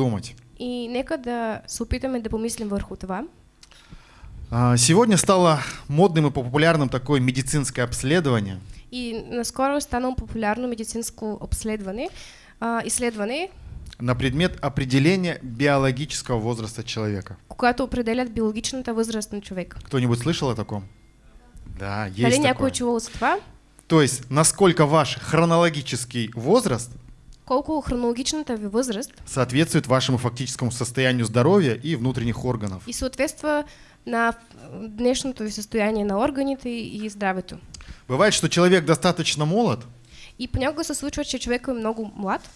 думать. И нека да се опитаме да помислим върху това. А, Сегодня стало модным и популярным такое медицинское обследование, И наскоро е станало популярно медицинско обследване, а, изследване, на предмет определения биологического возраста человека. когато определят биологичната възраст на човек. Кто-нибудь слышал о таком? Да, есть Дали такое. чувал за това? То есть, насколько ваш хронологический возраст Колко хронологичната ви възраст соответствует вашему фактическому состоянию здоровья и внутренних органов. и съответства на днешното ви състояние на органите и здравето. Бывает, что человек достаточно молод, И понякога се случва, че човек е много млад,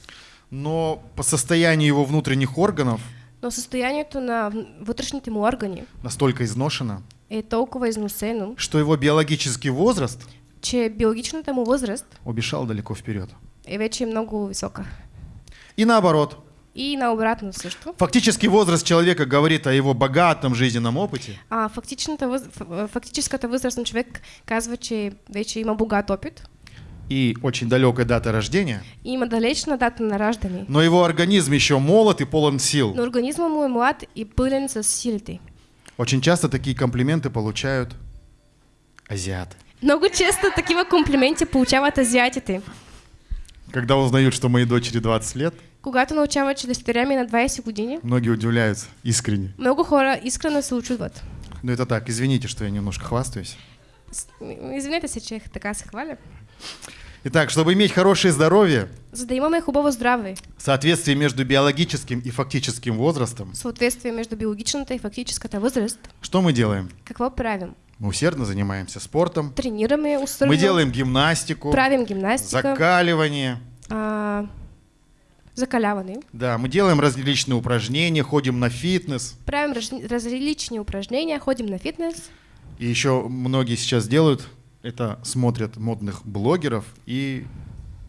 но по состоянию его внутренних органов но състоянието на вътрешните му органи настолько изношено, е толкова износено, что его биологический возраст че биологичната му възраст убежал далеко вперед. Е вече много висока. И наоборот, И наобратно също. фактический возраст человека говорит о его богатом жизненном опыте, А фактичната въз... фактическата възраст на човек казва, че вече има богат опит, и очень далекая дата рождения, и има далечна дата на раждане, но его организм еще молод и полон сил. но организма му е млад и пълен с силите. Очень часто такие комплименты получают азиаты. Много често такива комплименти получават азиатите. Когда узнают, что моей дочери 20 лет, Когато научават, че дъщеря ми е на 20 години, многие удивляются искренне. много хора искрено се очудват. Но это так, извините, что я немножко хвастаюсь. С- Извинете се, че така се хваля. Итак, чтобы иметь хорошее здоровье, За да имаме хубаво здраве, соответствие между биологическим и фактическим возрастом, съответствие между биологичната и фактическата възраст, что мы делаем? какво правим? Мы усердно занимаемся спортом, Тренираме усърдно, мы делаем гимнастику, правим гимнастика, закаливание, а, закаляване, да, мы делаем различные упражнения, ходим на фитнес, правим раз- различни упражнения, ходим на фитнес, и еще многие сейчас делают, это смотрят модных блогеров и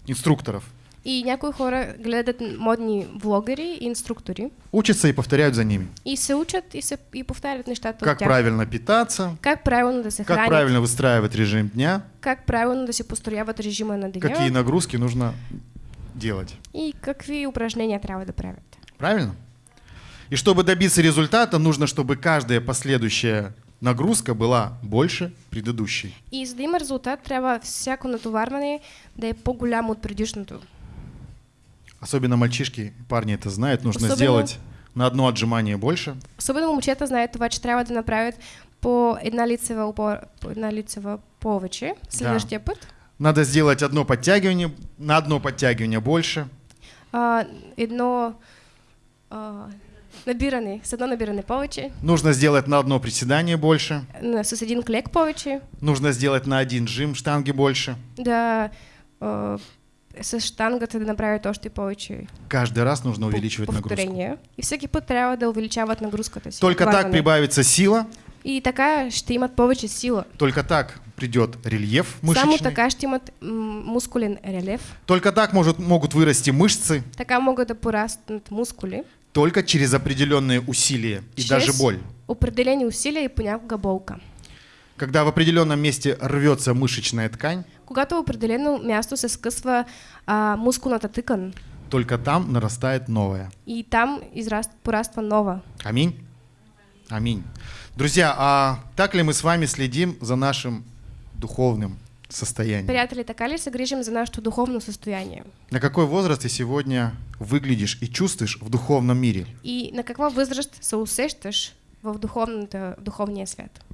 инструкторов. И някои хора гледат модни влогъри и инструктори Учатся и повторяют за ними. и се учат и, се, и повтарят нещата Как правильно питаться, Как правилно да се как хранят, правильно выстраивать режим дня, как правилно да се построяват режима на деня какие нагрузки нужно делать. и какви упражнения трябва да правят. Правильно? И чтобы добиться результата, нужно, чтобы каждая последующая нагрузка была больше предыдущей. И за да има резултат, трябва всяко натоварване да е по-голямо от предишното. Особенно мальчишки, парни это знают, нужно Особенно- сделать на одно отжимание больше, Особено момчета знаят това, че трябва да направят по една лицева, опор, по една лицева повече следващия път. надо сделать одно подтягивание, на одно подтягивание больше, А, едно а, набиране, с едно набиране повече, нужно сделать на одно приседание больше, с един клек повече, нужно сделать на один жим штанги больше. да а, с штангата да направят още повече Каждый раз нужно увеличивать нагрузку. повторения. И всеки път трябва да увеличават нагрузката си. Только так прибавится сила, И така ще имат повече сила. только так придет рельеф Само мышечный, така ще имат м, мускулен релеф. только так может, могут вырасти мышцы, Така могат да мускули. только через определенные усилия и Чрез даже боль. Определени усилия и понякога болка. Когда в определенном месте рвется мышечная ткань, Когато определено място се скъсва а, мускулната тъкан только там нарастает новая. и там израст, пораства нова. Аминь. Аминь. Друзья, а так ли мы с вами следим за нашим духовным состоянием? Приятели, така ли се грижим за нашето духовно състояние? На какой возраст ты сегодня выглядишь и чувствуешь в духовном мире? И на каква възраст се усещаш в, духовната, в духовния свят?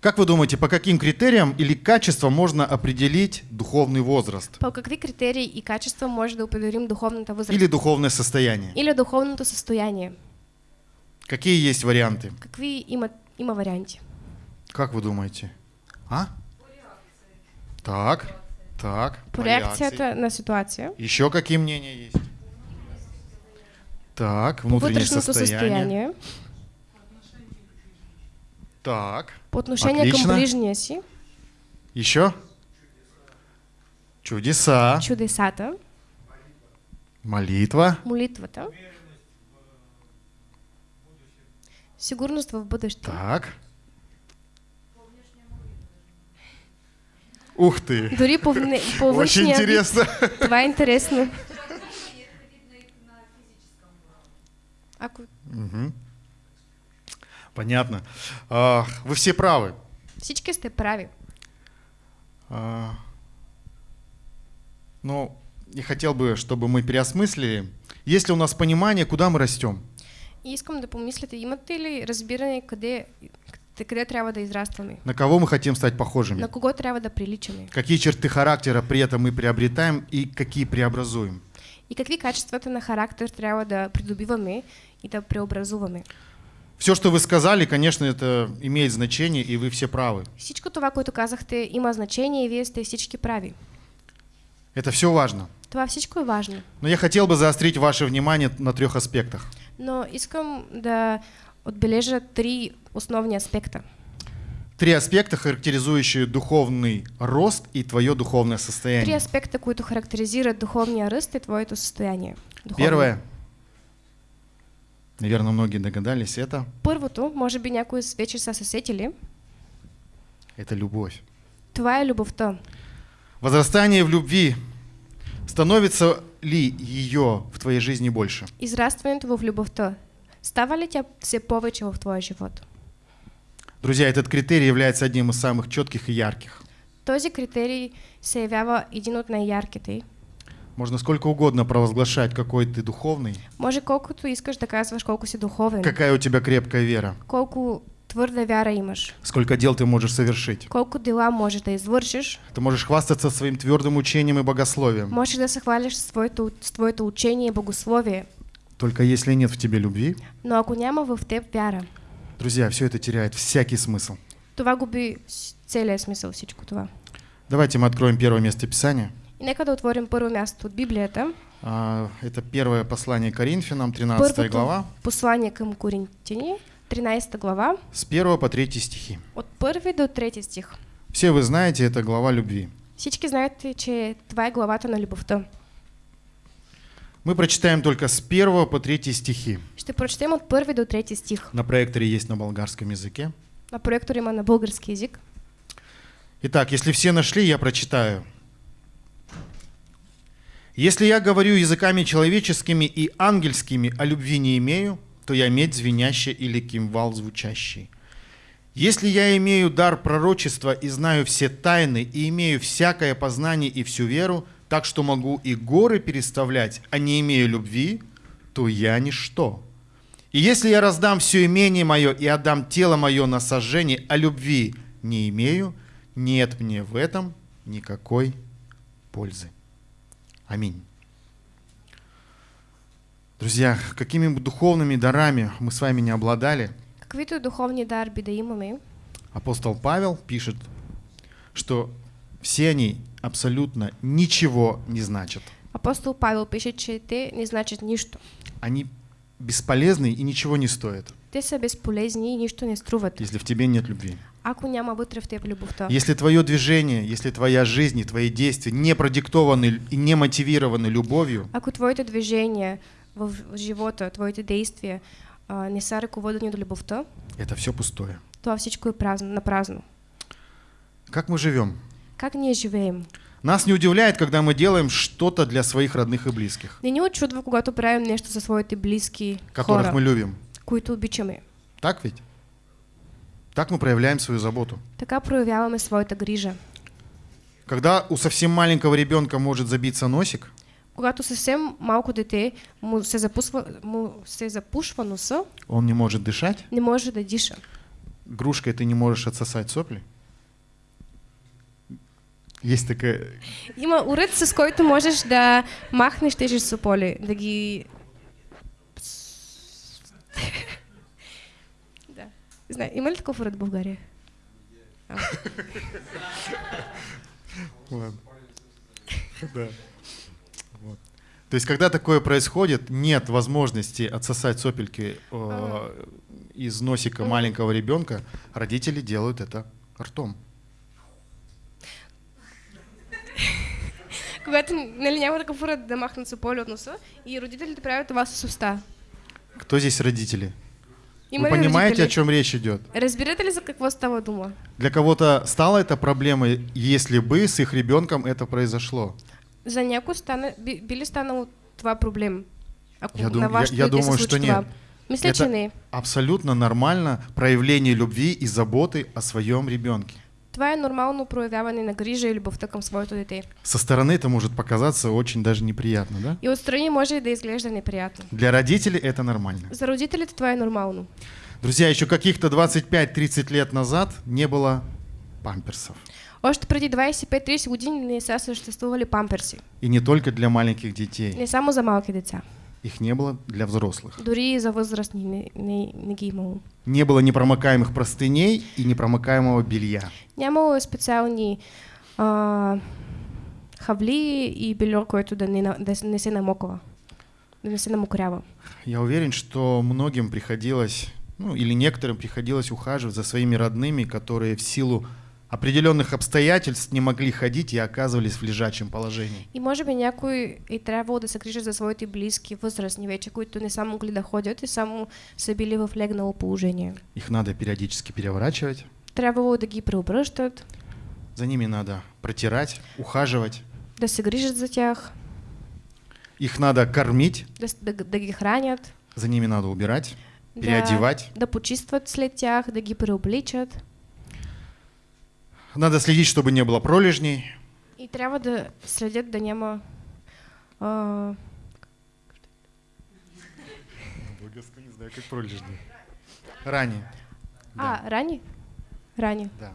Как вы думаете, по каким критериям или качествам можно определить духовный возраст По какви критерии и качества може да определим духовната възраст? или духовное состояние? Или духовното състояние? Какие есть варианты? Какви има, има варианти? Как вы думаете? А? Так, так. По реакции. реакцията на ситуация, Еще какие мнения есть? Так, внутреннее вътрешното состояние. Так, по отношение Отлично. към ближния си, еще? Чудеса, чудесата, молитва, молитвата, сигурност в бъдеще, так. Ух ты, дори по, вне, по очень интересно. Това е интересно. Ако Мгм. Понятно. Вы все правы. всички сте прави. А, Но я хотел бы, чтобы мы переосмыслили, есть ли у нас понимание, куда мы растем. И искам да помислите, имате ли разбиране къде, къде трябва да израстваме? На кого мы хотим стать похожими? На кого трябва да приличаме? Какие черты характера при этом мы приобретаем и какие преобразуем? И какви качествата на характер трябва да придобиваме и да преобразуваме? Все, что вы сказали, конечно, это имеет значение, и вы все правы. Всичко това, което казахте, има значение и вие сте всички прави. Это все важно. Това всичко е важно. Но я хотел бы заострить ваше внимание на трех аспектах. Но искам да отбележа три основни аспекта. Три аспекта, характеризующие духовный рост и твое духовное Три состояние. аспекта, които характеризират духовния ръст и твоето състояние. Духовно. Первое, наверное, многие догадались, это, Първото, може би някои вече са се сетили, это любовь. това е любовта. Возрастание в любви становится ли ее в твоей жизни больше? Израстването в любовта. Става ли тя все повече в твоя живот? Друзья, этот критерий является одним из самых четких и ярких. Този критерий се явява един от най-ярките. Можно сколько угодно провозглашать, какой ты духовный, Може колкото искаш да казваш колко си духовен, какая у тебя крепкая вера, колко твърда вяра имаш, сколько дел ты можешь совершить. колко дела можеш да извършиш, Ты можешь хвастаться своим твердым учением и богословием. можеш да се хвалиш с твоето, с твоето учение и богословие, Только если нет в тебе любви, но ако няма в теб вяра, друзья, все это теряет всякий смысл. това губи с- целият смисъл всичко това. Давайте мы откроем первое место Писания. И нека да отворим първо място от Библията, А, Это первое послание Коринфянам, 13 първото глава, послание към Коринтини, 13 глава, с 1 по 3 стихи. от първи до трети стих. Все вы знаете, это глава любви. Всички знаете, че това е главата на любовта. Мы прочитаем только с 1 по 3 стихи. Ще прочетем от първи до трети стих. На проекторе есть на болгарском языке. На проектор има на български язик. Итак, если все нашли, я прочитаю. Если я говорю языками человеческими и ангельскими, а любви не имею, то я медь звенящая или кимвал звучащий. Если я имею дар пророчества и знаю все тайны, и имею всякое познание и всю веру, так что могу и горы переставлять, а не имею любви, то я ничто. И если я раздам все имение мое и отдам тело мое на сожжение, а любви не имею, нет мне в этом никакой пользы. Аминь. Друзья, какими бы духовными дарами мы с вами не обладали, Каквито духовни дарби да имаме, апостол Павел пишет, что все они абсолютно ничего не значат. апостол Павел пише, че те не значат нищо. Они бесполезны и ничего не стоят, Те са безполезни и нищо не струват, если в тебе нет любви. ако няма вътре в теб любовта. Если твое движение, если твоя жизнь и твои действия не продиктованы и не мотивированы любовью, Ако твоите движения в живота, твоите действия а, не са ръководени до любовта, это все пустое. това всичко е празно, на празно. Как мы живем? Как ние живеем? Нас не удивляет, когда мы делаем что-то для своих родных и близких, Не ни очудва, когато правим нещо за своите близки которых хора, мы любим. Които обичаме. Так ведь? Так мы проявляем свою заботу. Така проявяваме своята грижа. Когда у совсем маленького ребенка может забиться носик, Когато съвсем малко дете му се, запусва, му се запушва носа, он не может дышать, не може да диша. грушкой ты не можешь отсосать сопли. Есть такая... Има уред, с който можеш да махнеш тези сополи, да ги... да. Знае, има ли такъв уред в България? А. Ладно. Да. Вот. То есть, когда такое происходит, нет возможности отсосать сопельки э, из носика маленького ребенка, родители делают это ртом. Когато нали, няма такъв уред да махнат сополи от носа и родителите правят това с уста. Кто здесь родители? Има Вы понимаете, родители? о чем речь идет? Разбирате ли за какво става дума? Для кого-то стало это проблемой, если бы с их ребенком это произошло. За някой стана, би, би ли станало това проблем? Ако Я, дум- я- я думаю, что нет. Мисля, Это абсолютно нормально проявление любви и заботы о своем ребенке. Това е нормално проявяване на грижа и любовта към своето дете. Со стороны это может показаться очень даже неприятно, да? И отстрани може да изглежда неприятно. Для родителей это нормально. За родителите това е нормално. Друзья, еще каких-то 25-30 лет назад не было памперсов. Още преди 25-30 години не са съществували памперси. И не только для маленьких детей. Не само за малки деца. Их не было для взрослых. Дори и за възрастни не, не, не. Не было непромокаемых простыней и непромокаемого белья. Нямало е специални а, хавли и бельо, което да не, не се намоква. Да не се намокрява. Я уверен, что многим приходилось, ну или некоторым приходилось ухаживать за своими родными, которые в силу определенных обстоятельств не могли ходить и оказывались в лежачем положении. И може би някой е трябвало да се грижат за своите близки, възрастни вече, които не са могли да ходят и само са били в легнало положение. Их надо периодически переворачивать, Трябвало да ги преобръщат, за ними надо протирать, ухаживать, да се грижат за тях, их надо кормить, да, да, да ги хранят, за ними надо убирать, переодевать. да, да почистват след тях, да ги преобличат. Надо следить, чтобы не было пролежней. И трябва да следят да няма а, не знаю, как пролежней. Ранее. а рани? Рани. Да.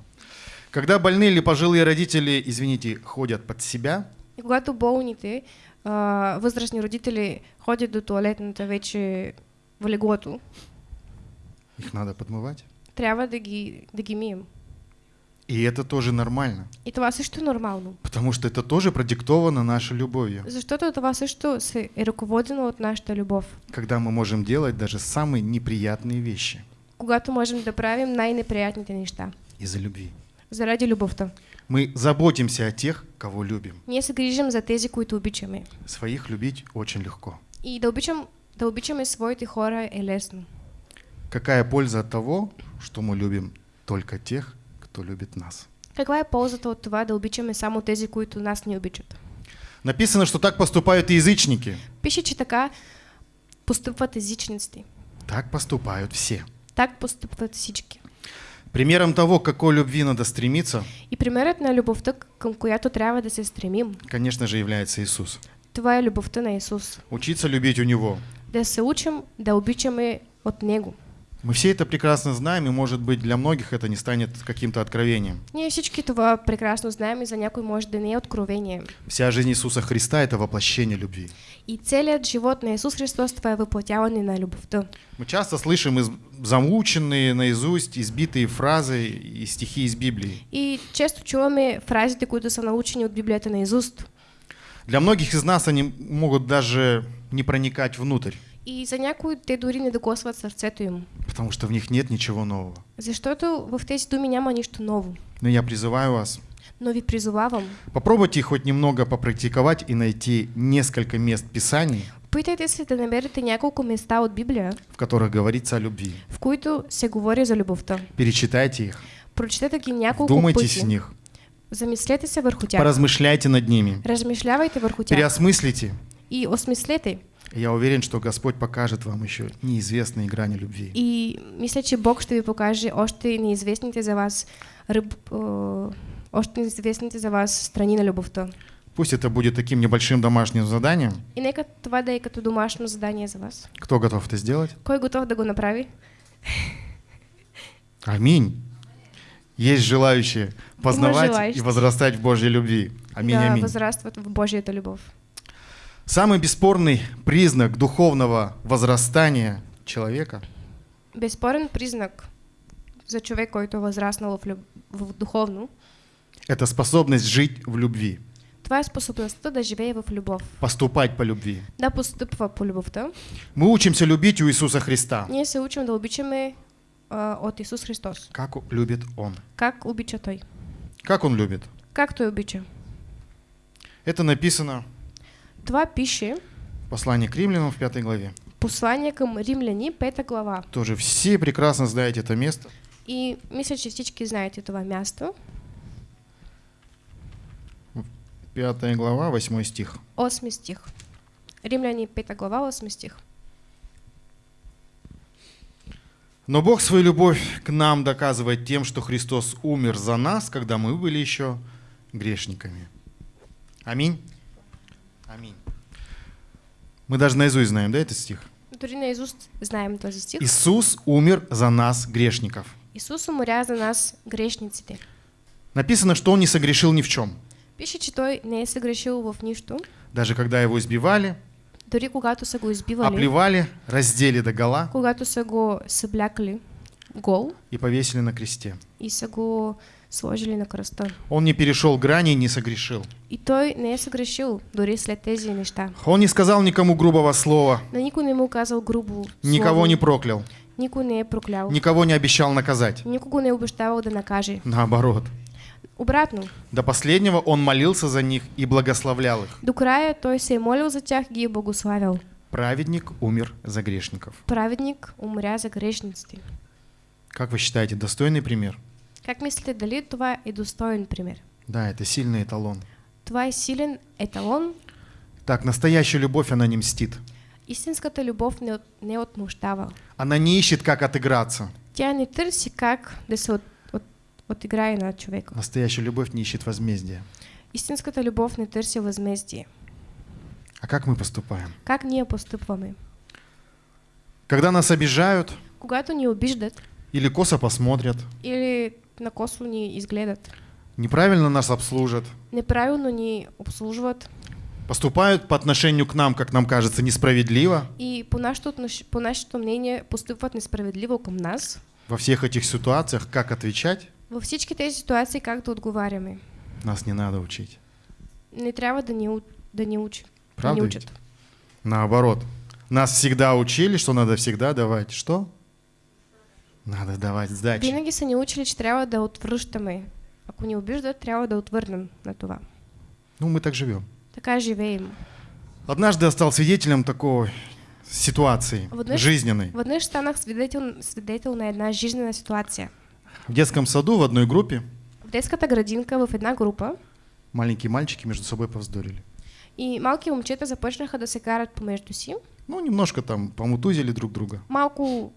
Когда больные или пожилые родители, извините, ходят под себя, И когато болните, а, възрастни родители ходят до туалетната вече в леглото, их надо подмывать. трябва да ги, да ги мием. И это тоже нормально, И това също е нормално. потому что это тоже продиктовано нашей любовью, Защото това също се е ръководено от нашата любов. когда мы можем делать даже самые неприятные вещи Когато можем да правим най-неприятните неща. из-за любви. Заради любовта. Мы заботимся о тех, кого любим. Ние се грижим за тези, които обичаме. Своих любить очень легко. И да, обичам, да обичаме своите хора е лесно. Какая польза от того, что мы любим только тех, кто любит нас? Каква е ползата от това да обичаме само тези, които нас не обичат? Написано, что так поступают и язычники. Пише, че така постъпват езичниците. Так поступают все. Так постъпват всички. Примером того, к какой любви надо стремиться, И примерът на любовта, към която трябва да се стремим, конечно же, является Иисус. това е любовта на Исус. Учиться любить у Него. Да се учим да обичаме от Него. Мы все это прекрасно знаем, и, может быть, для многих это не станет каким-то откровением. Ние всички това прекрасно знаем и за някой може да не е откровение. Вся жизнь Иисуса Христа – это воплощение любви. И целият живот на Исус Христос това е въплатяване на любовта. Мы часто слышим из- замученные наизусть, избитые фразы и стихи из Библии. И често чуваме фразите, които са научени от Библията на изуст. Для многих из нас они могут даже не проникать внутрь, И за някои те дори не докосват сърцето им. потому что в них нет ничего нового. Защото в тези думи няма нищо ново. Но я призываю вас, Но ви призовавам, попробуйте хоть немного попрактиковать и найти несколько мест Писаний, питайте се да намерите няколко места от Библия, в которых говорится о любви. в които се говори за любовта. Перечитайте их, Прочетете ги няколко вдумайтесь в пъти. них, Замислете се върху тях. поразмышляйте над ними, Размишлявайте върху тях. переосмыслите. И осмислете. Я уверен, что Господь покажет вам еще неизвестные грани любви. И мисля, че Бог ще ви покаже още неизвестните за вас ръб, е, още неизвестните за вас страни на любовта. Пусть это будет таким небольшим домашним заданием. И нека това да е като домашно задание за вас. Кто готов это сделать? Кой готов да го направи? Аминь. Есть желающие познавать и возрастать в Божьей любви. Аминь, да аминь. възрастват в Божията любов. Самый бесспорный признак духовного возрастания человека Безспорен признак за човек, който възраснал в, люб... в духовно, – это способность жить в любви, това е способността да живее в любов, поступать по любви. да постъпва по любовта. Мы учимся любить у Иисуса Христа, Ние се учим да обичаме а, от Исус Христос. как любит Он. Как обича Той? Как Он любит? Как Той обича? Это написано Това пише в послании к римлянам в пятой главе. послание към римляни, пета глава. Тоже все прекрасно знаете это место. И мисля, че всички знаете това място. Пятая глава, восьмой стих. 8 стих. Римляни, пета глава, 8 стих. Но Бог свою любовь к нам доказывает тем, что Христос умер за нас, когда мы были еще грешниками. Аминь. Мы даже наизусть знаем, да, этот стих? Дори наизуст знаем този стих. Иисус умер за нас, грешников. Исус умря за нас, грешниците. Написано, что Он не согрешил ни в чем. Пише, че той не е съгрешил в нищо. Даже когда Его избивали, Дори когато са го избивали, оплевали, раздели до гола когато са го съблякали гол и повесили на кресте. и са го сложили на кръста. Он не перешел грани и не согрешил. И той не е съгрешил дори след тези неща. Он не сказал никому грубого слова, На никой не му казал грубо никого слово, не проклял, никой не проклял, никого не обещал наказать. никого не е обещавал да накаже. Наоборот. Обратно, До последнего он молился за них и благословлял их. до края той се молил за тях и благославял. Праведник умер за грешников. Праведник умря за грешниците. Как вы считаете, достойный пример? Как мислите, дали това е достоен пример? Да, это сильный эталон. Това е силен еталон. Так, настоящая любовь, она не мстит. Истинската любов не, от, не отмущава. Она не ищет, как отыграться. Тя не търси как да се от, от, отиграе на човека. Настоящая любовь не ищет возмездия. Истинската любов не търси възмездие. А как мы поступаем? Как ние постъпваме? Когда нас обижают Когато ни обиждат или косо посмотрят, или на косо ни изгледат, неправильно нас обслужат, неправилно ни обслужват поступают по отношению к нам, как нам кажется, несправедливо, и по отнош- по нашето мнение постъпват несправедливо към нас, во всех этих ситуациях, как отвечать, във всички тези ситуации как да отговаряме? нас не надо учить. Не трябва да у- да ни учи. Правда да ведь? учат. Наоборот. Нас всегда учили, что надо всегда давать. Что? Надо давать сдачи. Винаги са ни учили, че трябва да отвръщаме. Ако ни обиждат, трябва да отвърнем на това. Ну, мы так живем. Така живеем. Однажды я стал свидетелем такой ситуации Вот знаешь- жизненной. Веднъж станах свидетел, свидетел на една жизнена ситуация. В детском саду в одной группе В детската градинка в една група маленькие мальчики между собой повздорили. и малки момчета започнаха да се карат помежду си. Ну, немножко там помутузили друг друга. Малко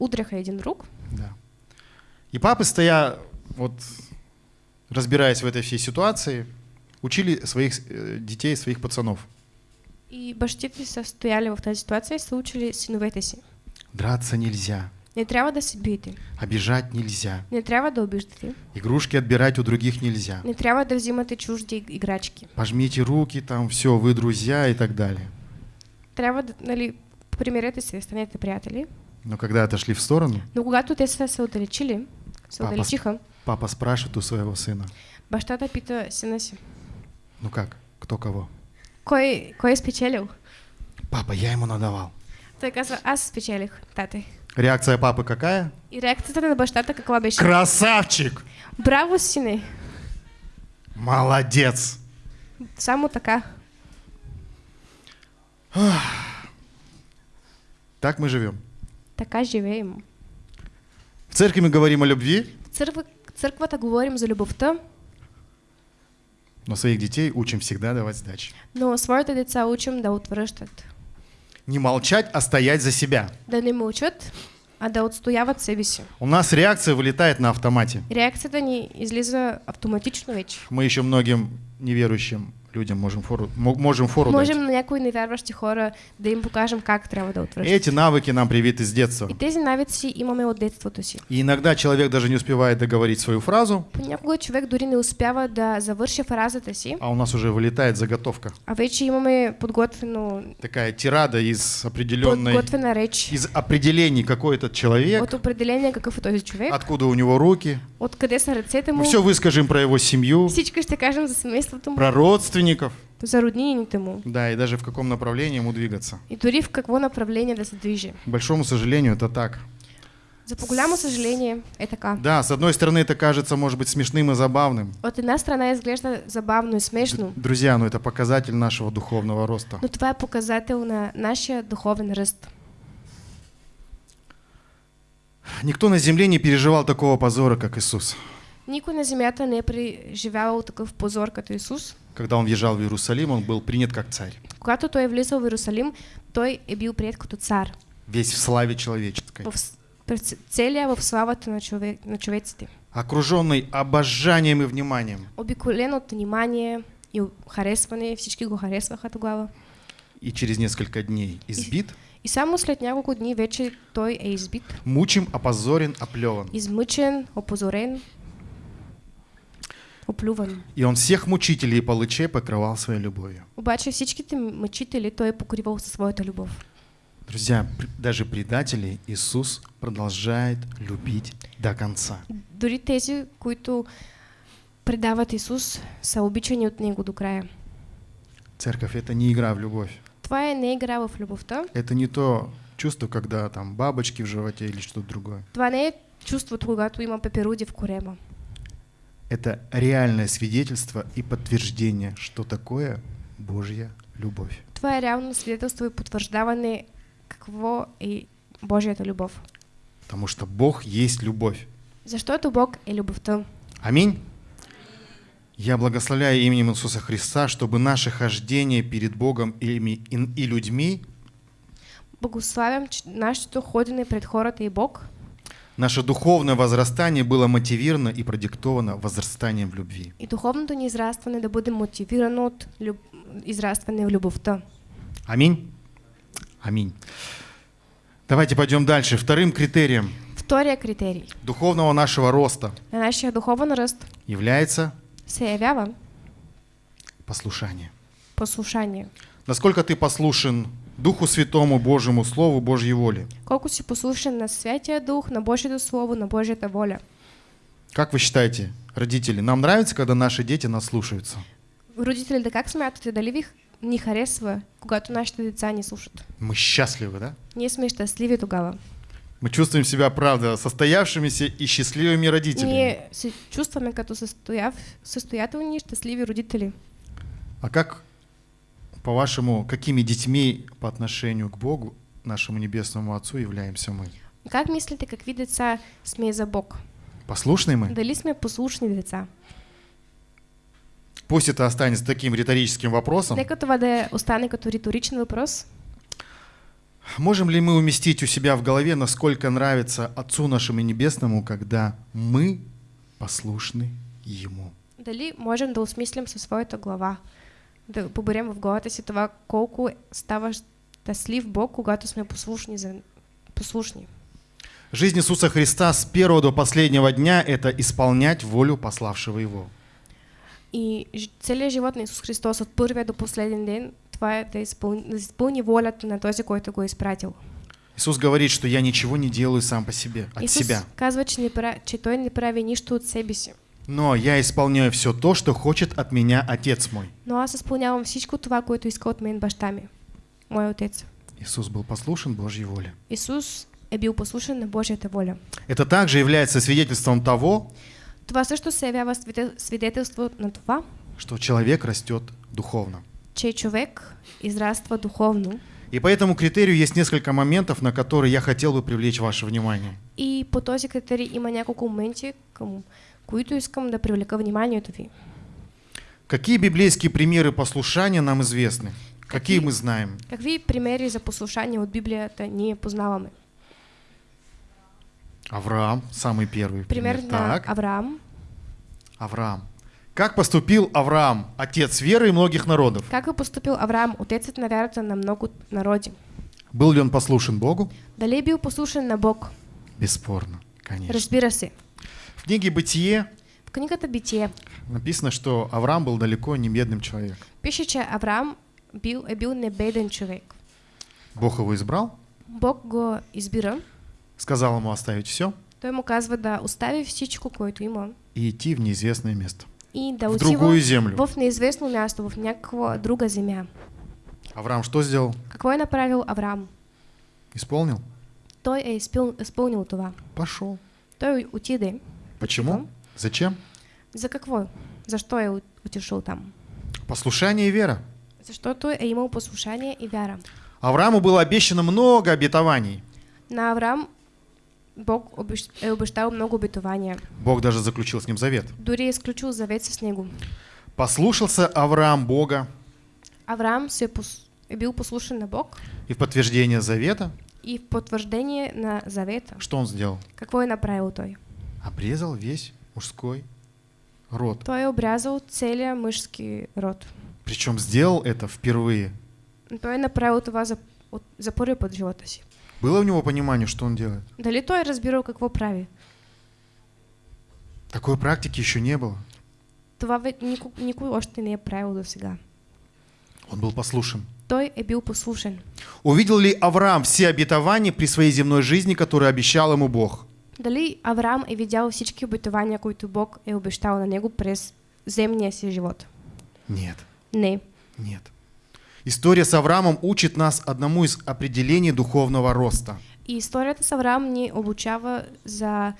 удряха един друг. Да. И папы, стоя, вот, разбираясь в этой всей ситуации, учили своих э, детей, своих пацанов. И бащите са стояли в тази ситуация и са учили синовете си. Драться нельзя, Не трябва да се обижать нельзя, Не трябва да обиждате. игрушки отбирать у других нельзя. Не трябва да взимате чужди играчки. Пожмите руки, там все, вы друзья и так далее. Трябва да, нали, примирете се, станете приятели. Но когда отошли в сторону, Но когато те се отдалечили, се Папа, отдалечиха, папа спрашивает у своего сына, бащата пита сина си. ну как, кто кого? Кой, кой спечелил? Папа, я ему надавал. Той казва, аз спечелих, тате. Реакция папы какая? И реакцията на бащата каква беше? Красавчик! Браво, сине! Молодец! Само така. Так мы живем. Така живеем. В церкви мы говорим о любви, В църква, църквата говорим за любовта, но своих детей учим всегда давать сдачи. но своите деца учим да отвръщат. Не молчать, а стоять за себя. Да не мълчат, а да отстояват себе си. У нас реакция вылетает на автомате. Реакцията ни излиза автоматично вече. Мы еще многим неверующим людям можем фору, мо- можем фору Можем дать. на някои невярващи хора да им покажем как трябва да отвръщат. Эти навыки нам привиты с детства. И тези навици имаме от детството си. И иногда человек даже не успевает договорить свою фразу, Понякога човек дори не успява да завърши фразата си, а у нас уже вылетает заготовка. а вече имаме подготвено, Такая тирада из определенной, подготвена реч из определений, какой этот человек, от определение какъв е този човек, откуда у него руки. откъде са ръцете му. Мы все выскажем про его семью, Всички ще кажем за семейството му, про родственников. За роднините му Да, и даже в каком направлении ему двигаться. и дори в какво направление да се движи. К большому сожалению, это так. За по-голямо съжаление е така. Да, с одной стороны, это кажется, может быть, смешным и забавным. От една страна изглежда забавно и смешно, Друзья, но это показатель нашего духовного роста. но това е показател на нашия духовен ръст. Никто на земле не переживал такого позора, как Иисус. Никой на земята не е преживявал такъв позор като Исус. Когда он въезжал в Иерусалим, он был принят как царь. Когато той е влизал в Иерусалим, той е бил прият като цар. Весь в славе человеческой. В, целия в славата на, човек, на човеците. окруженный обожанием и вниманием. Обиколен от внимание и харесване, всички го харесваха тогава. И через несколько дней избит, И само след няколко дни вече той е избит, мучим, опозорен, оплеван. измъчен, опозорен, оплюван. И он всех мучителей и палычей покрывал своей любовью. Обаче всичките мъчители той е покривал със своята любов. Друзья, пр- даже предателей Иисус продолжает любить до конца. Дори тези, които предават Исус, са обичани от Него до края. Церковь — это не игра в любовь. Това е не игра в любовта. Это не то чувство, когда там бабочки в животе или что-то другое. Това не е чувството, когато има пеперуди в корема. Это реальное свидетельство и подтверждение, что такое Божья любовь. Това е реално свидетелство и потвърждаване какво е Божията любов. Потому что Бог есть любовь. Защото Бог е любовта. Аминь. Я благословляю именем Иисуса Христа, чтобы наше хождение перед Богом и, и- и людьми, Благославям нашето ходене пред хората и Бог, наше духовное возрастание было мотивировано и продиктовано возрастанием в любви. и духовното ни израстване да бъде мотивирано от люб... израстване в любовта. Аминь. Аминь. Давайте пойдем дальше. Вторым критерием Втория критерий духовного нашего роста на нашия духовен ръст является се явява послушание. послушание. Насколько ты послушен Духу Святому, Божьему Слову, Божьей воле? Колко си послушен на Святия Дух, на Божието Слово, на Божията воля. Как вы считаете, родители, нам нравится, когда наши дети нас слушаются? Родителите, как смятате, дали ви ни харесва, когато нашите деца ни слушат? Мы счастливы, да? Ние сме щастливи тогава. Мы чувствуем себя, правда, состоявшимися и счастливыми родителями. Ние се чувстваме като състояв, състоятелни и щастливи родители. А как, по-вашему, какими детьми по отношению к Богу, нашему Небесному Отцу, являемся мы? Как мислите, какви деца сме за Бог? Послушны мы? Дали сме послушни деца? Пусть это останется таким риторическим вопросом. Нека това да остане като риторичен въпрос. Можем ли мы уместить у себя в голове, насколько нравится Отцу нашему Небесному, когда мы послушны Ему? Дали можем да осмислим със своята глава, да поберем в главата си това колко става щастлив Бог, когато сме послушни. За... послушни. Жизнь Иисуса Христа с первого до последнего дня – это исполнять волю пославшего Его. И целият живот на Исус Христос от първия до последен ден, това е да изпълни, да изпълни волята на този, който го е изпратил. Иисус говорит, что я ничего не делаю сам по себе, от Исус себя. казва, че, не пра... че Той не прави нищо от себе си. Но я исполняю все то, что хочет от меня Отец мой. Но аз изпълнявам всичко това, което иска от мен баща ми, мой отец. Иисус был послушен Божьей воле. Исус е бил послушен на Божията воля. Это также является свидетельством того, Това също се явява свидетел- свидетелство на това, что человек растет духовно. че човек израства духовно И по этому критерию есть несколько моментов, на которые я хотел бы привлечь ваше внимание. и по този критерий има няколко моменти, към които искам да привлека вниманието ви. Какие библейские примеры послушания нам известны? Какие мы знаем? Какви примери за послушание от Библията ние познаваме? Авраам, самый первый пример. Пример Так, Авраам. Авраам. Как поступил Авраам, отец веры и многих народов? Как е поступил Авраам, отецът на вярата на много народи? Был ли он послушен Богу? Дали бил послушен на Бог? Бесспорно, конечно. Разбира се. В книге «Бытие» В книгата Битие написано, что Авраам был далеко не бедным человеком. пише, че Авраам бил, е бил небеден човек. Бог его избрал, Бог го избира. сказал ему оставить все Той му казва да остави всичко, което има и идти в неизвестное место, и да в другую землю. в неизвестно място, в някаква друга земя. Авраам что сделал? Какво е направил Авраам? Исполнил? Той е изпил, изпълнил това. Пошел. Той отиде. Почему? Потом? Зачем? За какво? Защо е от- отишъл там? Послушание и вера. Защото е имал послушание и вяра. Аврааму было обещано много обетований. На Авраам Бог е обещал много обетования. Бог даже заключил с ним завет. Дори е изключил завет с него. Послушался Авраам Бога Авраам се е, пос... е бил послушен на Бог и в подтверждение завета и в подтверждение на завета, что он сделал? какво е направил той? Обрезал весь мужской род. Той е обрязал целия мъжки род. Причем сделал это впервые. Той направил това за, от, за първи път в живота си. Было у него понимание, что он делает? Дали той разбирал какво прави? Такой практики еще не было. Това никой, никой още не е правил до сега. Он был послушен. Той е бил послушен. Увидел ли Авраам все обетования при своей земной жизни, которые обещал ему Бог? Дали Авраам е видял всички обетования, които Бог е обещал на него през земния си живот? Нет, Не. нет. История с Авраамом учит нас одному из определений духовного роста. И историята с Авраам ни обучава за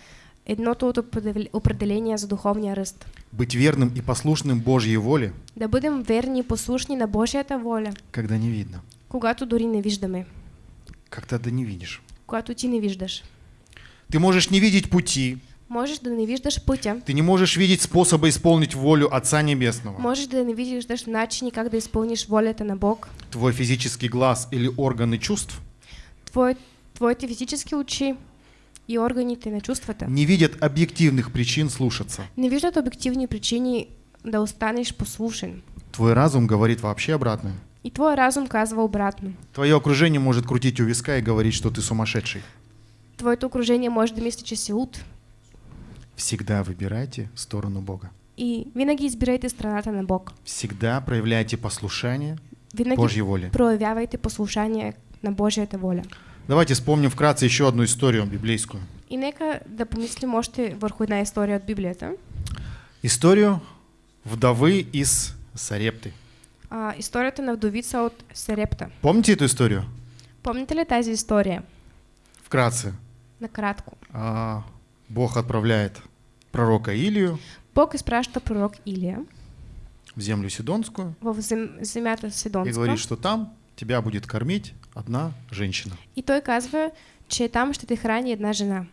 едното от определ- определения за духовния ръст. Быть верным и послушным Божьей воле, Да бъдем верни и послушни на Божията воля, когда не видно. когато дори не виждаме, Как-то да не видишь. когато ти не виждаш. Ты можешь не видеть пути, Можеш да не виждаш пътя, ты не можешь видеть способа исполнить волю Отца Небесного. можеш да не виждаш начини как да изпълниш волята на Бог. Твой физический глаз или органы чувств Твое, твоите физически очи и органите на чувствата не видят объективных причин слушаться. не виждат обективни причини да останеш послушен. Твой разум говорит вообще обратное. И твой разум казва обратно. Твое окружение может крутить у виска и говорить, что ты сумасшедший. Твоето окружение може да мисли, че си луд. Всегда выбирайте сторону Бога. И винаги избирайте страната на Бог. Всегда проявляйте послушание Винаги Божьей воле. проявявайте послушание на Божията воля. Давайте вспомним вкратце еще одну историю библейскую. И нека да помислим още върху една история от Библията. Историю вдовы из Сарепты. А, историята на вдовица от Серепта. Помните эту историю? Помните ли тази история? Вкратце. Накратко. А, Бог отправляет пророка Илию Бог изпраща пророк Илия в землю Сидонскую в зем, земята и говорит, что там тебя будет кормить одна женщина. И той казва, че там ще те храни една жена.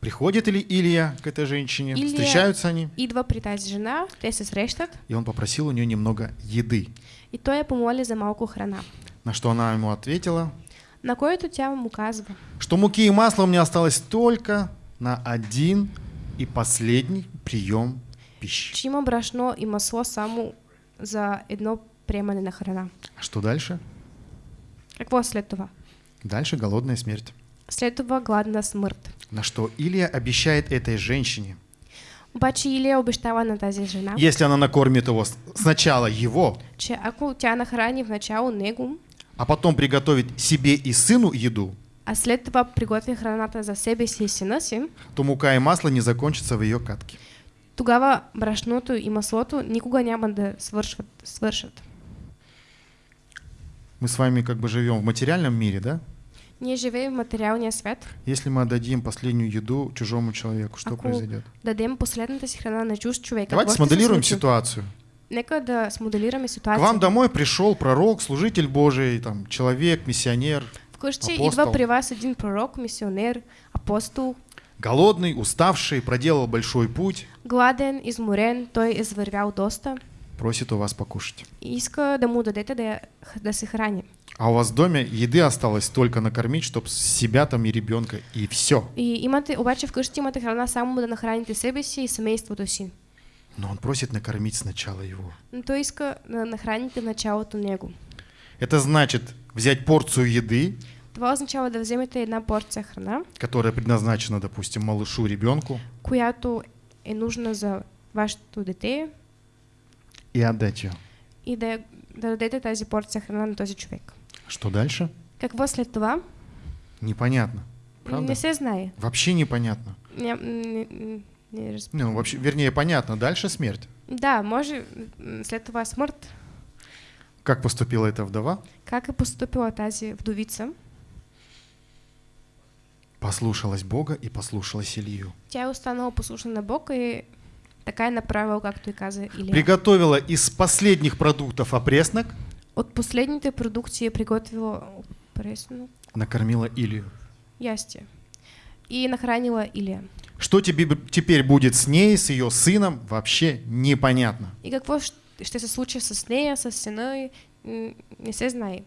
Приходит ли Илия к этой женщине, Илия- встречаются они, Идва при тази жена, те се срещат и он попросил у нее немного еды. и той я помоли за малко храна. На что она ему ответила, На което тя му казва, что муки и масла у меня осталось только на один и последний прием пищи. че има брашно и масло само за едно приемане на храна. А что дальше? Какво е след това? Дальше голодная смерть. След това гладна смърт. На что Илия обещает этой женщине, Обаче Илия обещава на тази жена, если она накормит его сначала его, че ако тя нахрани в начало него, а потом приготовит себе и сыну еду, а след това приготви храната за себе си и сина си, то мука и масло не закончатся в ее катке. тогава брашното и маслото никога няма да свършват, свършат. Мы с вами как бы живем в материальном мире, да? Ние живеем в материалния свят. Если мы отдадим последнюю еду чужому человеку, что Ако произойдет? дадем последната си храна на чужд човек, Давайте смоделируем ситуацию. Нека да смоделираме К вам домой пришел пророк, служитель Божий, там, человек, миссионер, Вкъщи апостол. идва при вас един пророк, мисионер, апостол, голодный, уставший, проделал большой путь, гладен, изморен, той извървял доста просит у вас покушать. иска да му дадете да, да се храни. А у вас в доме еды осталось только накормить, чтобы себя там и ребенка, и все. И имате, обаче вкъщи имате храна само да нахраните себе си и семейството си. Но он просит накормить сначала его. Но той иска да нахраните в началото него. Это значит взять порцию еды, Това означава да вземете една порция храна, которая предназначена, допустим, малышу, ребенку, която е нужна за вашето дете и отдать ее. и да, да дадете тази порция храна на този човек. Что дальше? Какво след това? Непонятно. Правда? Не се знае. Вообще непонятно. Не, не, не. Не, ну вообще, вернее, понятно. Дальше смерть. Да, може м, след това смърт. Как поступила эта вдова? Как е поступила тази вдовица? Послушалась Бога и послушалась Илью. Тя е останала послушна на Бог и така е направила, както и каза Илия. Приготовила из последних продуктов опреснок, От последните продукции е приготвила пресно накормила Илью. ястие и нахранила Илия. Что тебе теперь будет с ней, с ее сыном, вообще непонятно. И какво щ- ще се случи с нея, с сина и м, не се знае.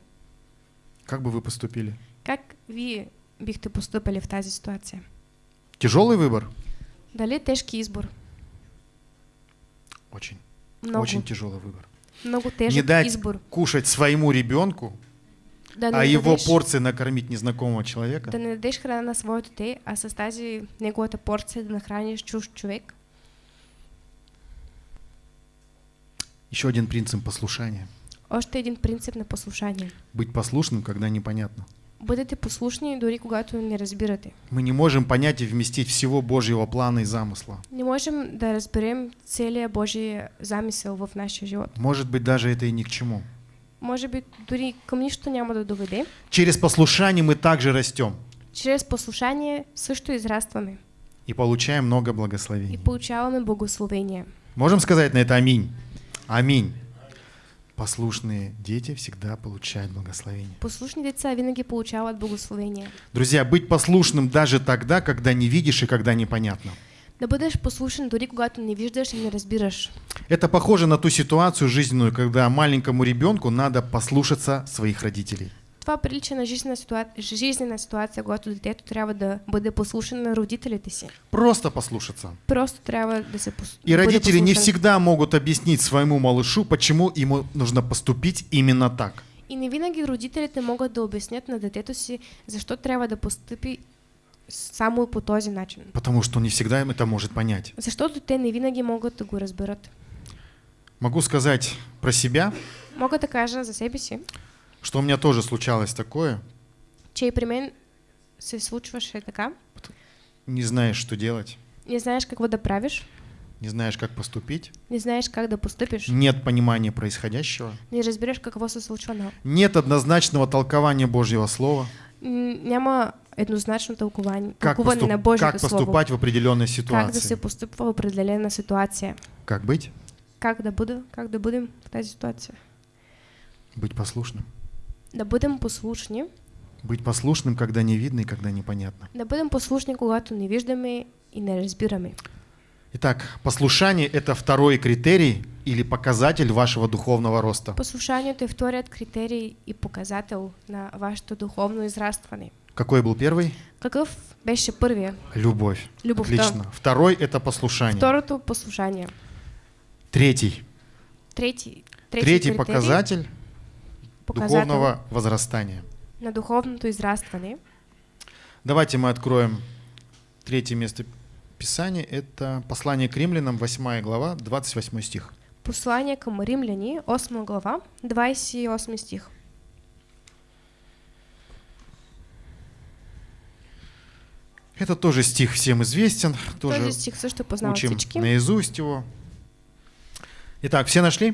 Как бы вы поступили? Как вие бихте поступили в тази ситуация? Тяжелый выбор? Дали тежки избор? Очень. Много, Очень тяжелый выбор. много Не тежък дать избор. кушать своему ребенку, Да а его порции накормить незнакомого человека. Да не дадеш храна на своето дете, а с тази неговата порция да нахраниш чужд човек. Еще один принцип послушания. Още един принцип на послушание. Быть послушным, когда непонятно. Бъдете послушни дори когато не разбирате. Мы не можем понять и вместить всего Божьего плана и замысла. Не можем да разберем целия Божий замисъл в нашия живот. Может быть, даже это и ни к чему. Може би дори към нищо няма да доведе. Через послушание мы также растем Чрез послушание също израстваме и получаем много и благословений. получаваме благословение. Можем сказать на это аминь? Аминь. Послушные дети всегда получают благословение. Послушни деца винаги получават благословение. Друзья, быть послушным даже тогда, когда не видишь и когда непонятно. Да бъдеш послушен дори когато не виждаш и не разбираш. Это похоже на ту ситуацию жизненную, когда маленькому ребенку надо послушаться своих родителей. Това прилича на жизнена, ситуа... жизнена ситуация, когато детето трябва да бъде послушен на родителите си. Просто послушаться. Просто трябва да се пос... И родители не всегда могут объяснить своему малышу, почему ему нужно поступить именно так. И не винаги родителите могат да обяснят на детето си защо трябва да постъпи само по този начин. Потому что не всегда им это может понять. Защото те не винаги могат да го разберат. Могу сказать про себя, Мога да кажа за себе си, что у меня тоже случалось такое. че и при мен се случваше така. Не знаешь, что делать, Не знаеш какво да правиш, не знаешь, как поступить, не знаеш как да постъпиш, нет понимания происходящего, не разбираш какво се случва на... нет однозначного толкования Божьего Слова, Няма еднозначно тълкование, как, поступ- на Божието как Слово. поступать в определенной Как да ситуации. се постъпва в определена ситуация. Как быть? Как да, как да бъдем в тази ситуация. Быть послушным. Да бъдем послушни, Быть послушным, когда не видно и когда непонятно. да бъдем послушни, когато не виждаме и не разбираме. Итак, послушание – это второй критерий или показатель вашего духовного роста. Послушанието е вторият критерий и показател на вашето духовно израстване. Какой был первый? Какъв беше първия? Любовь. Любовта. Отлично. Второй – это послушание. Второто послушание. Третий. Трети, Третий трети критерий, показатель показател духовного возрастания. на духовното израстване. Давайте мы откроем третье место Писания. Это послание к римлянам, 8 глава, 28 стих. Послание към римляни, 8 глава, 28 стих. Это тоже стих всем известен, тоже Този стих познават учим всички. наизусть его. Итак, все нашли?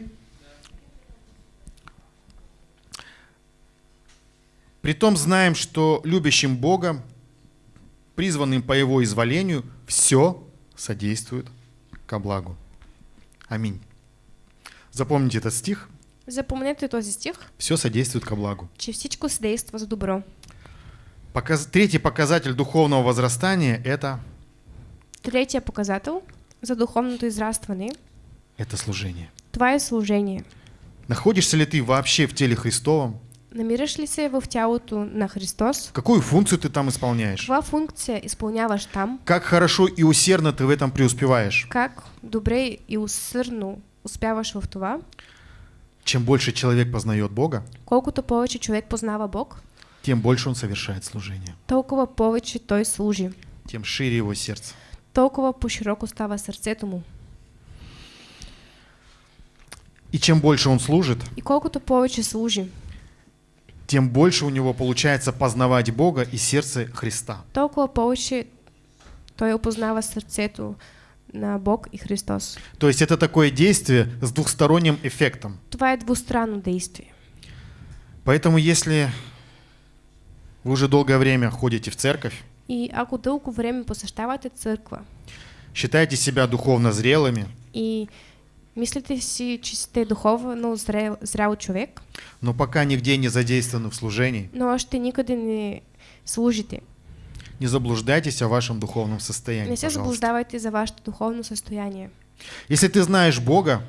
Притом знаем, что любящим Бога, призванным по Его изволению, все содействует ко благу. Аминь. Запомните этот стих. Запомнете този стих, Все содействует ко благу. че всичко се действа за добро. Показ- Третий показатель духовного возрастания – это, Третия показател за духовното израстване, это служение. това е служение. Находишься ли ты вообще в теле Христовом? Ли се в тялото на Христос? Какую функцию ты там исполняешь? Каква функция изпълняваш там? Как хорошо и усердно ты в этом преуспеваешь? Как добре и усърдно успяваш в това? Чем больше человек познает Бога, Колкото повече човек познава Бог, тем больше он совершает служение, толкова повече той служи. тем шире его сердце. Толкова по-широко става сърцето му. И чем больше он служит, И колкото повече служи, тем больше у него получается познавать Бога и сердце Христа. толкова повече той опознава сърцето на Бог и Христос. То есть это такое действие с двухсторонним эффектом. Това е двустранно действие. Поэтому если вы уже долгое время ходите в церковь, И ако дълго време посещавате църква считаете себя духовно зрелыми, и мислите си, че сте духовно зрел, зрял човек, но пока нигде не задействованы в служении, но още никъде не служите, не заблуждайтесь о вашем духовном состоянии, не се заблуждавайте за вашето духовно състояние. Если ты знаешь Бога,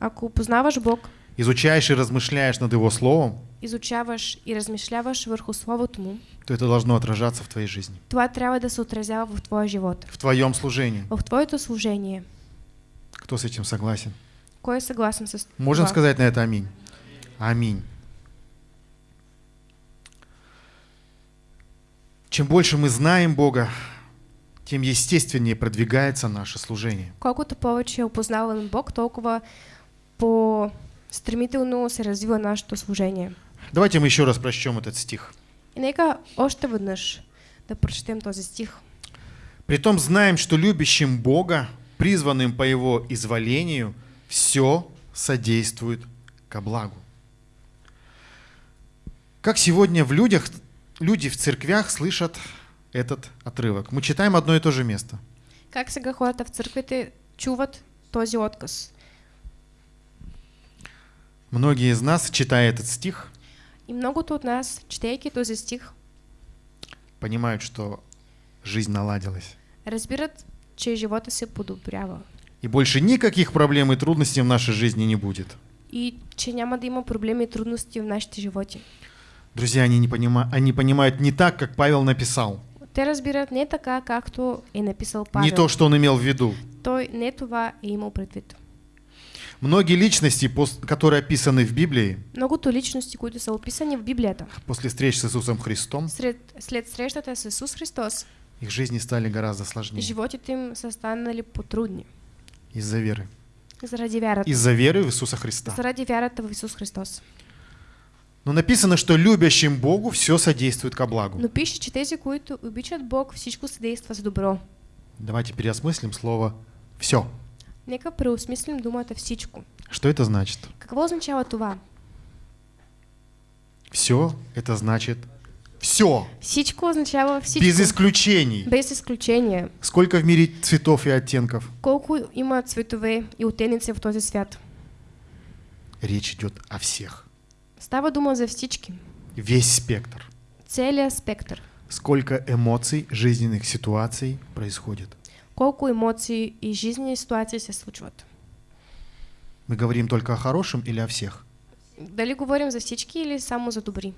Ако познаваш Бог изучаешь и размышляешь над Его Словом, изучаваш и размишляваш върху Словото му, то это должно отражаться в твоей жизни, това трябва да се отразява в твоя живот, в твоем служении. в твоето служение. Кто с этим согласен? Кой е съгласен с Можем това? сказать на это аминь? Аминь. Чем больше мы знаем Бога, тем естественнее продвигается наше служение. Колкото повече опознаваме Бог, толкова по-стремително се развива нашето служение. Давайте мы еще раз прочтем этот стих. И нека още веднъж да прочетем този стих. Притом знаем, что любящим Бога, призванным по Его изволению, все содействует ко благу. Как сегодня в людях, люди в церквях слышат этот отрывок? Мы читаем одно и то же место. Как сега хората в църквите чуват този отказ? Многие из нас, читая этот стих, И многото от нас, четейки този стих, понимают, что жизнь наладилась. разбират, че живота се подобрява И больше никаких проблем и трудностей в нашей жизни не будет. и че няма да има проблеми и трудности в нашите животи. Друзья, они, не понима... они понимают не так, как Павел написал. Те разбират не така, както е написал Павел. Не то, что он имел в виду. Той не това е имал предвид. Многие личности, которые описаны в Библии, Многото личности, които са описани в Библията, после встреч с Иисусом Христом, след, след срещата с Исус Христос, их жизни стали гораздо сложнее животите им са станали потрудни. Из-за веры. Заради вярата. Из-за веры в Иисуса Христа. Заради вярата в Исус Христос. Но написано, что любящим Богу все содействует ко благу. Но пише, че тези, които обичат Бог, всичко се действа за добро. Давайте переосмыслим слово «все». Нека преосмислим думата всичко. Что это значит? Какво означава това? Все это значит все, Всичко означава всичко. без исключений. Без изключение. Сколько в мире цветов и оттенков? Колко има цветове и оттеници в този свят? Речь идет о всех. Става дума за всички. Весь спектр. Целият спектър. Сколько эмоций, жизненных ситуаций происходит. Колко емоции и жизнени ситуации се случват. Мы говорим только о хорошем или о всех? Дали говорим за всички или само за добри?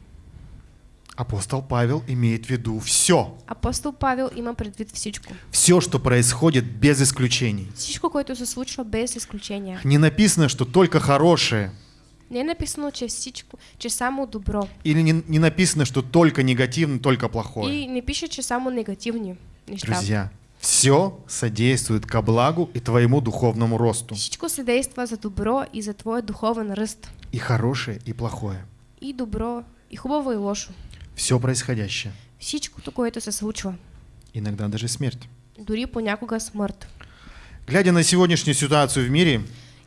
Апостол Павел имеет в виду все. Апостол Павел има предвид всичко. Все, что происходит без исключений. Всичко, което се случва без изключения. Не написано, что только хорошее. Не написано, че всичко, че само добро. Или не, не написано, что только негативно, только плохое. И не пише, че само негативни неща. Друзья, все содействует ко благу и твоему духовному росту. Всичко се действа за добро и за твоя духовен ръст. И хорошее, и плохое. И добро, и хубаво, и лошо. Все происходящее. Всичкото, което се случва. Иногда даже смерть. Дори понякога смърт. Глядя на сегодняшнюю ситуацию в мире,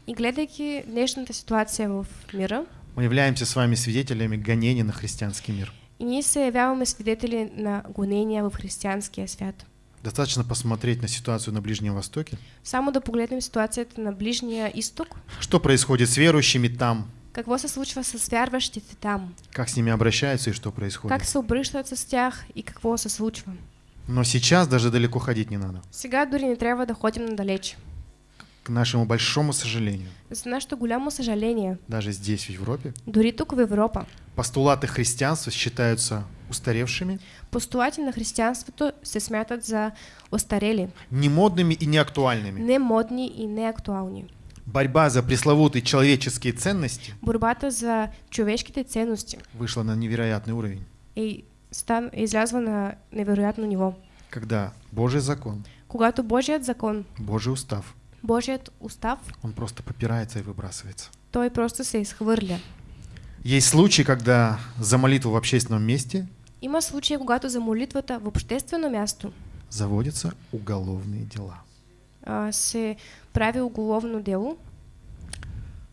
И гледайки днешната ситуация в мира, мы являемся с вами свидетелями гонений на христианский мир. и ние се явяваме свидетели на гонения в християнския свят. Достаточно посмотреть на ситуацию на Ближнем Востоке. Само да погледнем ситуацията на Ближния изток, Что происходит с верующими там? Какво се случва с вярващите там, Как с ними обращаются и что происходит? как се обръщат с тях и какво се случва. Но сейчас даже далеко ходить не надо. Сега дори не трябва да ходим надалеч. К нашему большому сожалению, За нашето голямо съжаление, даже здесь, в Европе, дори тук в Европа, постулаты христианства считаются устаревшими, постулати на християнството се смятат за остарели, немодными и неактуальными. немодни и неактуални. Борьба за пресловутые человеческие ценности Борбата за човешките ценности вышла на невероятный уровень, е, стан, излязла на невероятно ниво. когда Божий закон, Когато Божият закон, Божий устав, Божият устав, он просто попирается и выбрасывается. той просто се изхвърля. Есть случаи, когда за молитву в общественном месте Има случаи, когато за молитвата в обществено място заводятся уголовные дела. А, се прави уголовно дело.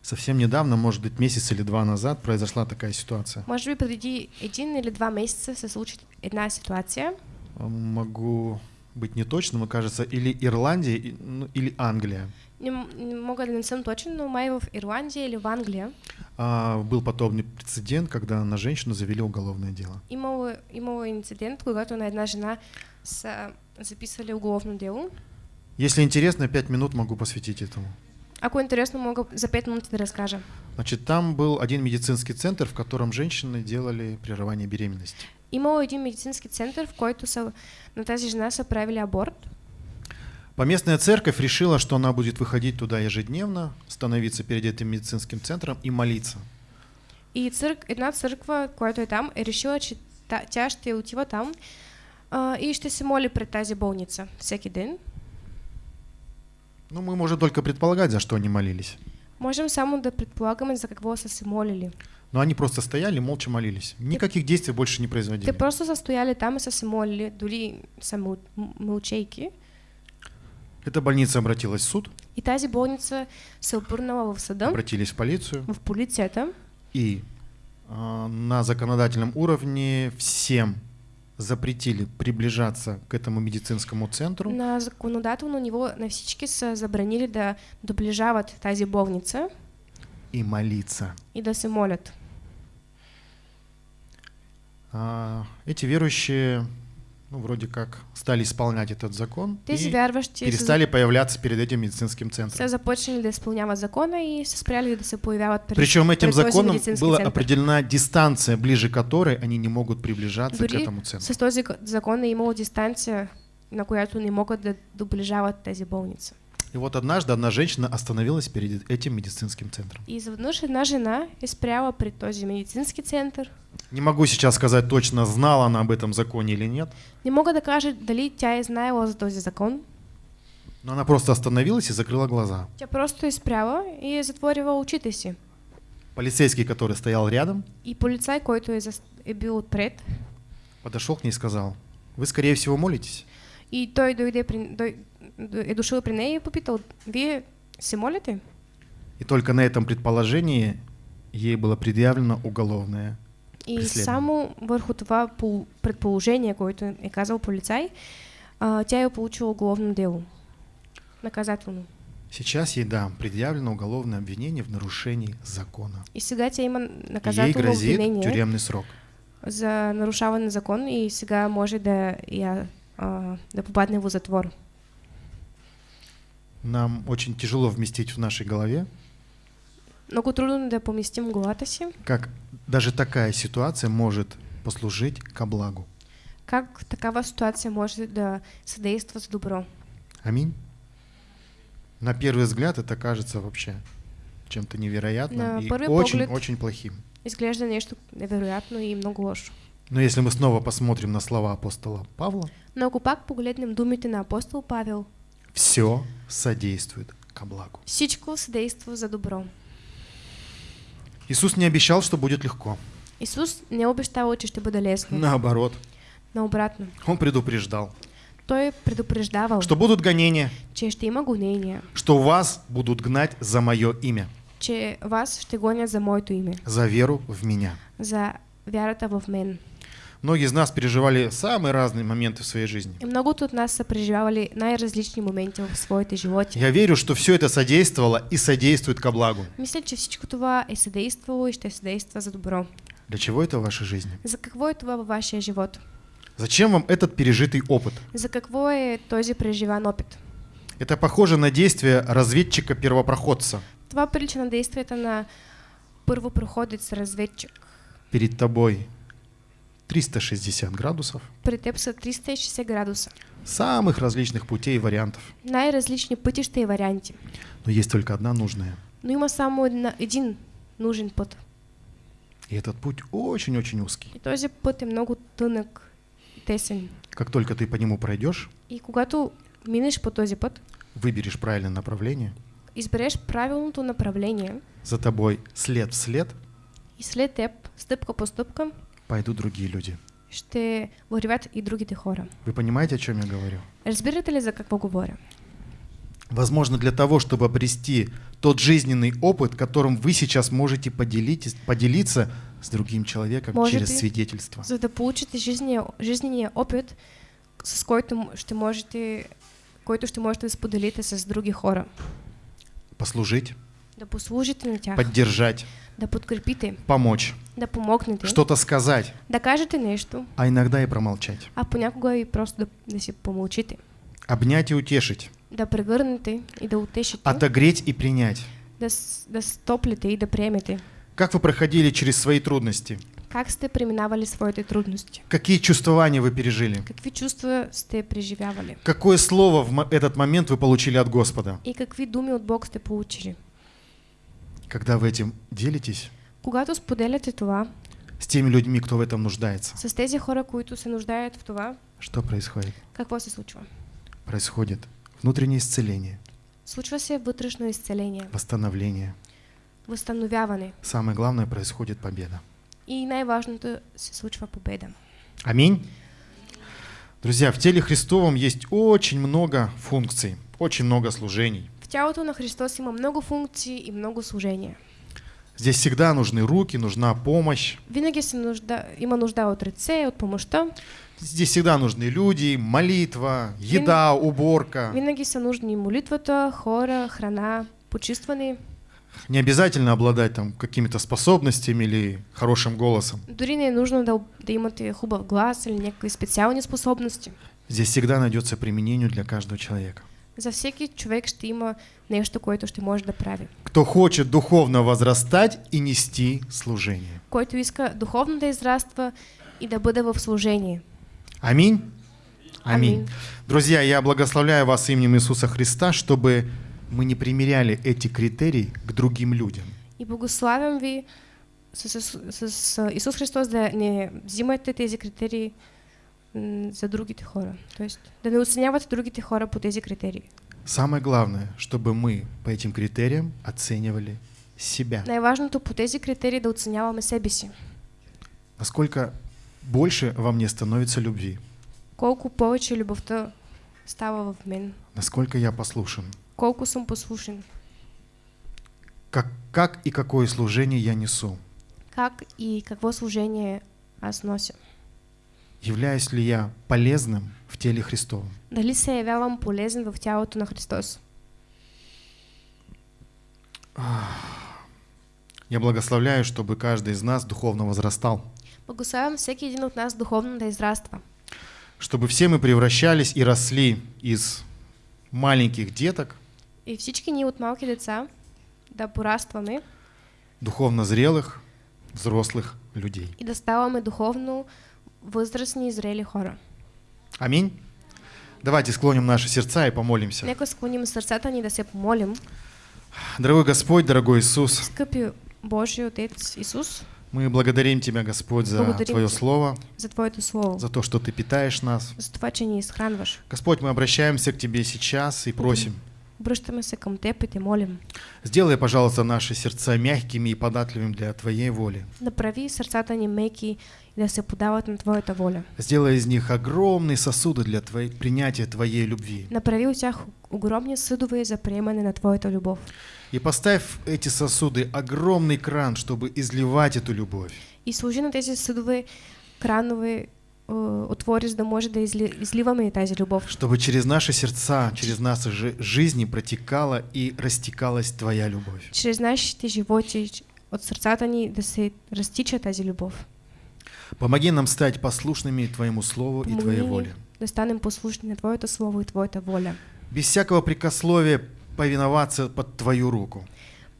Совсем недавно, может быть, месяц или два назад произошла такая ситуация. Може би преди един или два месеца се случи една ситуация. А, Могу быть не точно, но кажется, или Ирландия, ну, или Англия. Не, м- не мога да не съм точен, но май в Ирландия или в Англия А, был подобный прецедент, когда на женщину завели уголовное дело. имало, имало инцидент, когато на една жена са записали уголовно дело. Если интересно, пять минут могу посвятить этому. Ако е интересно, мога за 5 минут да разкажа. Значит, там был один медицинский центр, в котором женщины делали прерывание беременности. Имало един медицински център, в който са, на тази жена са правили аборт. Поместная церковь решила, что она будет выходить туда ежедневно, становиться перед этим медицинским центром и молиться. И църк, една църква, която е там, решила, че тя ще отива там а, и ще се моли пред тази болница всеки ден. Ну, мы можем только предполагать, за что они молились. Можем само да предполагаме за какво са се молили. Но они просто стояли, молча молились. Никаких действий больше не Те производили. просто са стояли там и се молили, дори са мъл, м- мълчейки. Эта больница обратилась в суд, И тази болница се обърнала в съда, обратились в полицию, в полицията и а, на законодательном уровне всем запретили приближаться к этому медицинскому центру На законодателно ниво на всички са забранили да доближават тази болница и молиться. и да се молят. А, эти верующие, ну, вроде как, стали исполнять этот закон Тези и перестали появляться перед этим медицинским центром. са започнали да изпълняват закона и спряли да се появяват пред, Причем этим законом была център. определена дистанция, ближе которой они не могут приближаться к Дори этому центру. с този закон е имало дистанция, на която не могат да доближават тези болници. И вот однажды одна женщина остановилась перед этим медицинским центром. И изведнъж една жена е спряла пред този медицински център. Не могу сейчас сказать точно, знала она об этом законе или нет, Не мога да кажа дали тя е знаела за този закон. но она просто остановилась и закрыла глаза. Тя просто е спряла и затворила очите си. Полицейский, который стоял рядом, И полицай, който е, е бил отпред, подошел к ней и сказал, вы, скорее всего, молитесь. и той дойде дой, е дошъл при нея и попитал, вие се молите? И только на этом предположении ей было предъявлено уголовное. И само върху това пол- предположение, което е казал полицай, а, тя е получила уголовно дело. Наказателно. Сейчас ей, да, предъявлено уголовное обвинение в нарушении закона. И сега тя има Ей наказателно грозит обвинение тюремный срок. за нарушаване на закон и сега може да, я, а, да попадне в затвор. Нам очень тяжело вместить в нашей голове, Много трудно да поместим в си, как даже такая ситуация может послужить ко благу. как такава ситуация може да съдейства за добро. Аминь. На первый взгляд это кажется вообще чем-то невероятным На и очень-очень плохим. Изглежда нещо невероятно и много лошо. Но если мы снова посмотрим на слова апостола Павла, Но ако пак погледнем думите на апостол Павел, все содействует ко благу. всичко съдейства за добро. Иисус не обещал, что будет легко. Исус не обещавал, че ще бъде лесно. Наоборот, Наобратно. Он предупреждал, Той предупреждавал, что будут гонения, че ще има гонения, что вас будут гнать за мое имя, че вас ще гонят за моето име, за веру в меня. за вярата в мен. Многие из нас переживали самые разные моменты в своей жизни. И многото от нас са преживявали най-различни моменти в своите животи. Я верю, что все это содействовало и содействует ко благу. Мисля, че всичко това е съдействало и ще съдейства за добро. Для чего это в вашей жизни? За какво е това във вашия живот? Зачем вам этот пережитый опыт? За какво е този преживан опит? Это похоже на действие разведчика-первопроходца. Това прилича на действията на първопроходец разведчик. Перед тобой 360 градусов, При теб са 360 градуса. самых различных путей и вариантов. Най-различни пътища и варианти. Но есть только одна нужная. Но има само един нужен път. И этот путь очень-очень узкий. И този път е много тънък и тесен. Как только ты по нему пройдешь, И когато минеш по този път, выберешь правильное направление, избереш правилното направление за тобой след в след и след теб, стъпка по стъпка, пойдут другие люди. ще вървят и другите хора. Вы понимаете, о чем я говорю? Разбирате ли за какво говоря? Возможно, для того, чтобы обрести тот жизненный опыт, которым вы сейчас можете поделить, поделиться с другим человеком Можете. через свидетельство. За да получите жизнения, жизнения опит, с който ще можете, който ще можете да споделите с други хора. Послужить, Да послужите на тях, поддержать, да подкрепите, помочь, да помогнете, что-то сказать, да кажете нещо, а иногда и промолчать. а понякога и просто да, да си помълчите. Обнять и утешить, да прегърнете и да утешите, отогреть и принять. да, да стоплите и да приемете. Как вы проходили через свои трудности? Как сте преминавали своите трудности? Какие чувствования вы пережили? Какви чувства сте преживявали? Какое слово в этот момент вы получили от Господа? И какви думи от Бог сте получили? Когда вы этим делитесь Когато споделяте това с теми людьми, кто в этом нуждается, с тези хора, които се нуждаят в това, что происходит? какво се случва? Происходит внутреннее исцеление, Случва се вътрешно изцеление, восстановление. възстановяване Самое главное, происходит победа. и най-важното се случва победа. Аминь. Друзья, в теле Христовом есть очень много функций, очень много служений. В тялото на Христос има много функции и много служения. Здесь всегда нужны руки, нужна помощь. Винаги се нужда, има нужда от ръце, от помощта. Здесь всегда нужны люди, молитва, еда, уборка. Винаги са нужни молитвата, хора, храна, почистване. Не обязательно обладать там какими-то способностями или хорошим голосом. Дори не е нужно да, да имате хубав глас или някакви специални способности. Здесь всегда найдется применение для каждого человека. За всеки човек ще има нещо, което ще може да прави. Кто хочет духовно возрастать и нести служение. Който иска духовно да израства и да бъде в служение. Аминь. Аминь. Аминь. Друзья, я благословляю вас именем Иисуса Христа, чтобы мы не примеряли эти критерии к другим людям. И благославям ви с, с, с, с Исус Христос да не взимате тези критерии за другите хора. Тоест да не оценявате другите хора по тези критерии. Самое главное, чтобы мы по этим критериям оценивали себя. Най-важното по тези критерии да оценяваме себе си. Насколько больше во мне становится любви, Колко повече любовта става в мен. насколько я послушен, Колко съм послушен. как, как и какое служение я несу. Как и какво служение аз нося. Являюсь ли я полезным в теле Христовом? Дали се явявам полезен в тялото на Христос. Я благословляю, чтобы каждый из нас духовно возрастал, Благославям всеки един от нас духовно да израства. чтобы все мы превращались и росли из маленьких деток, И всички ние от малки деца да порастваме духовно зрелых, взрослых людей. и да ставаме духовно възрастни и зрели хора. Аминь. Давайте склоним наши сердца и помолимся. Нека склоним сърцата ни да се помолим. Дорогой Господь, дорогой Иисус, Скъпи Божий Отец Исус, мы благодарим Тебя, Господь, за Благодарим Твое. Слово, за Твоето Слово, за то, что Ты питаешь нас. за това, че ни изхранваш. Господь, мы обращаемся к Тебе сейчас и просим, Обръщаме се към Теб и Те молим. сделай, пожалуйста, наши сердца мягкими и податливыми для Твоей воли. Направи сърцата ни меки и да се подават на Твоята воля. Сделай из них огромные сосуды для твоей, принятия Твоей любви. Направи от тях огромни съдове за приемане на Твоята любов. И поставь эти сосуды огромный кран, чтобы изливать эту любовь. И служи на тези съдове, кранове, е, отвори, за да може да изли, изливаме тази любов. Чтобы через наши сердца, через наши жи- жизни протекала и растекалась Твоя любовь. Чрез нашите животи, от сърцата ни да се разтича тази любов. Помоги нам стать послушными Твоему Слову и Помогни Твоей воле. да станем послушни на Твоето Слово и Твоята воля. Без всякого прикословия повиноваться под Твою руку.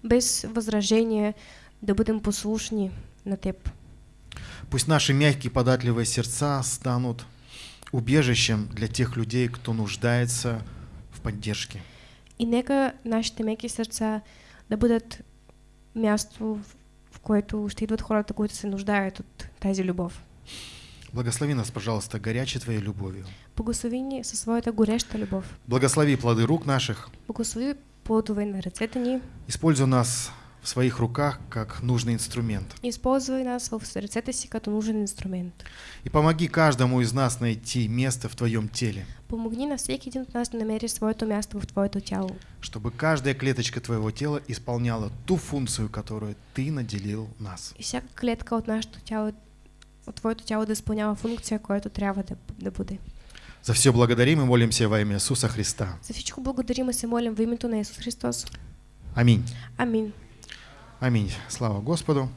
Без възражение да бъдем послушни на Теб. Пусть наши мягкие податливые сердца станут убежищем для тех людей, кто нуждается в поддержке. И нека нашите меки сърца да бъдат място, което ще идват хората, които се нуждаят от тази любов. Благослови нас, пожалуйста, горячей Твоей любовью. Благослови ни със своята гореща любов. Благослови плоды рук наших. Благослови плодове на ръцете ни Используй нас в своих руках как нужный инструмент. и използвай нас в си като нужен инструмент. И помоги каждому из нас найти место в Твоем теле, Помогни на всеки един от нас да намери своето място в Твоето тяло. чтобы каждая клеточка Твоего тела исполняла ту функцию, которую Ты наделил нас. И всяка клетка от нашето тяло, от Твоето тяло да изпълнява функция, която трябва да, да бъде. За все благодарим и молимся во имя Иисуса Христа. За всичко благодарим и се молим в името на Исус Христос. Аминь. Амин. Аминь. Слава Господу.